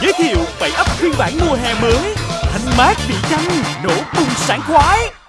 Giới thiệu bảy ấp phiên bản mùa hè mới. Thanh mát vị chanh, nổ bùng sảng khoái.